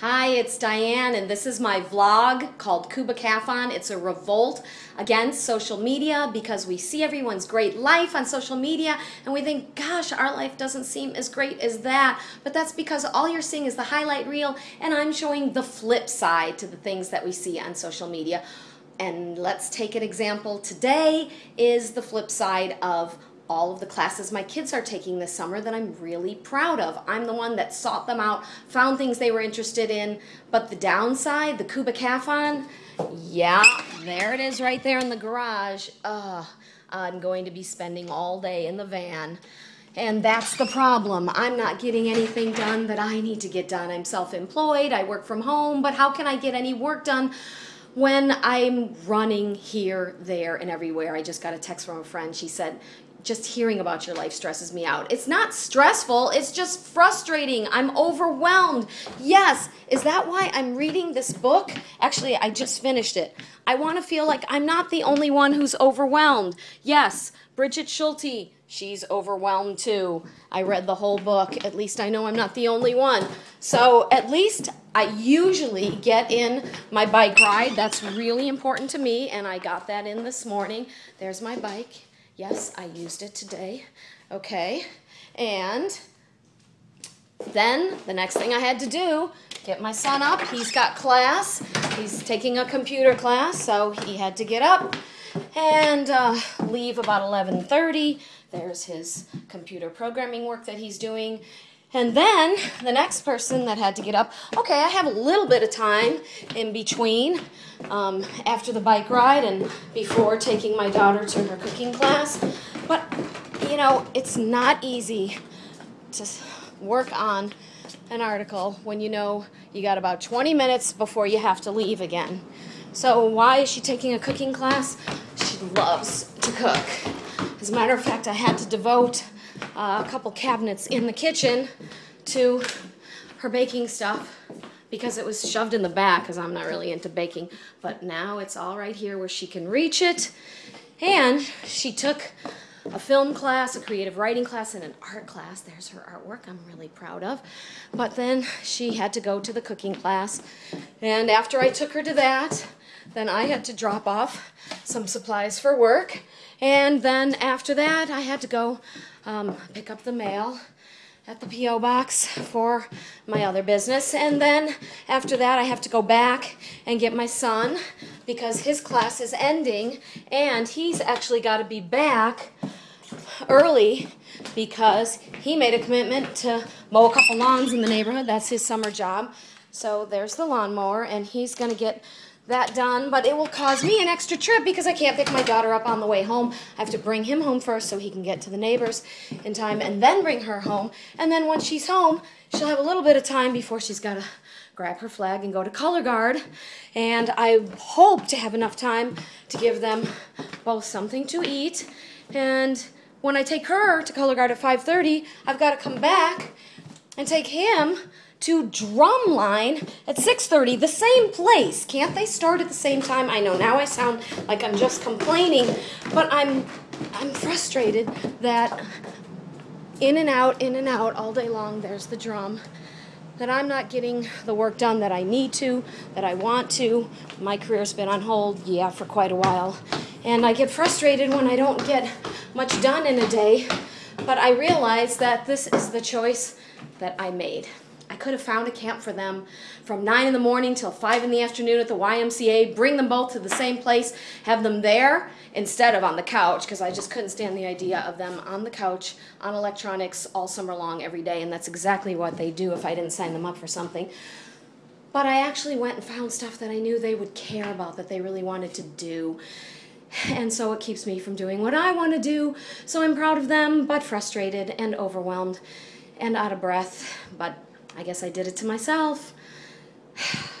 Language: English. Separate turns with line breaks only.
Hi, it's Diane, and this is my vlog called Kubakathon. It's a revolt against social media because we see everyone's great life on social media and we think, gosh, our life doesn't seem as great as that. But that's because all you're seeing is the highlight reel, and I'm showing the flip side to the things that we see on social media. And let's take an example today is the flip side of all of the classes my kids are taking this summer that I'm really proud of. I'm the one that sought them out, found things they were interested in, but the downside, the Kubakathon, yeah, there it is right there in the garage. Ugh, I'm going to be spending all day in the van. And that's the problem. I'm not getting anything done that I need to get done. I'm self-employed, I work from home, but how can I get any work done when I'm running here, there, and everywhere? I just got a text from a friend. She said, just hearing about your life stresses me out. It's not stressful, it's just frustrating. I'm overwhelmed. Yes, is that why I'm reading this book? Actually, I just finished it. I want to feel like I'm not the only one who's overwhelmed. Yes, Brigid Schulte, she's overwhelmed too. I read the whole book. At least I know I'm not the only one. So at least I usually get in my bike ride. That's really important to me, and I got that in this morning. There's my bike. Yes, I used it today. Okay. And then the next thing I had to do, get my son up. He's got class. He's taking a computer class, so he had to get up and uh, leave about 11.30. There's his computer programming work that he's doing. And then the next person that had to get up, okay, I have a little bit of time in between um, after the bike ride and before taking my daughter to her cooking class. But, you know, it's not easy to work on an article when you know you got about 20 minutes before you have to leave again. So why is she taking a cooking class? She loves to cook. As a matter of fact, I had to devote uh, a couple cabinets in the kitchen to her baking stuff because it was shoved in the back because I'm not really into baking. But now it's all right here where she can reach it. And she took a film class, a creative writing class, and an art class. There's her artwork I'm really proud of. But then she had to go to the cooking class. And after I took her to that, then I had to drop off some supplies for work. And then after that, I had to go um, pick up the mail at the P.O. box for my other business. And then after that, I have to go back and get my son because his class is ending and he's actually got to be back early because he made a commitment to mow a couple lawns in the neighborhood. That's his summer job. So there's the lawnmower and he's going to get that done, but it will cause me an extra trip because I can't pick my daughter up on the way home. I have to bring him home first so he can get to the neighbors in time and then bring her home. And then once she's home, she'll have a little bit of time before she's got to grab her flag and go to color guard. And I hope to have enough time to give them both something to eat. And when I take her to color guard at 5.30, I've got to come back and take him to drumline at 6.30, the same place. Can't they start at the same time? I know now I sound like I'm just complaining, but I'm, I'm frustrated that in and out, in and out, all day long, there's the drum, that I'm not getting the work done that I need to, that I want to. My career's been on hold, yeah, for quite a while. And I get frustrated when I don't get much done in a day, but I realize that this is the choice that I made. I could have found a camp for them from 9 in the morning till 5 in the afternoon at the YMCA, bring them both to the same place, have them there instead of on the couch, because I just couldn't stand the idea of them on the couch, on electronics, all summer long, every day, and that's exactly what they do if I didn't sign them up for something. But I actually went and found stuff that I knew they would care about, that they really wanted to do. And so it keeps me from doing what I want to do. So I'm proud of them, but frustrated and overwhelmed and out of breath. But I guess I did it to myself.